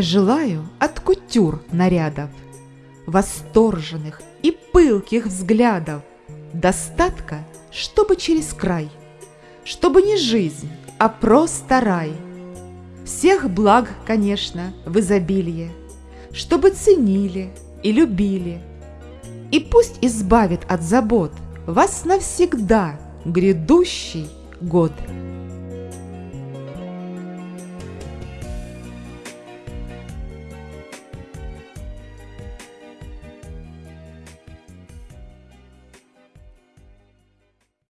Желаю от кутюр нарядов, Восторженных и пылких взглядов, Достатка, чтобы через край, Чтобы не жизнь, а просто рай. Всех благ, конечно, в изобилие, Чтобы ценили и любили. И пусть избавит от забот Вас навсегда грядущий год.